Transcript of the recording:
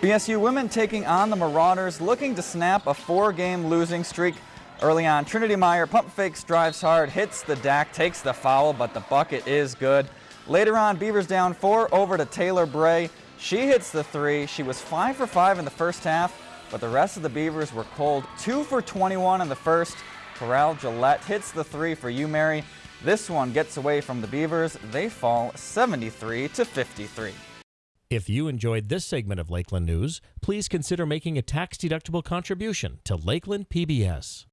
BSU women taking on the Marauders, looking to snap a four-game losing streak. Early on, Trinity Meyer pump fakes, drives hard, hits the deck, takes the foul, but the bucket is good. Later on, Beavers down four over to Taylor Bray. She hits the three. She was five for five in the first half, but the rest of the Beavers were cold. Two for 21 in the first. Corral Gillette hits the three for U-Mary. This one gets away from the Beavers. They fall 73 to 53. If you enjoyed this segment of Lakeland News, please consider making a tax-deductible contribution to Lakeland PBS.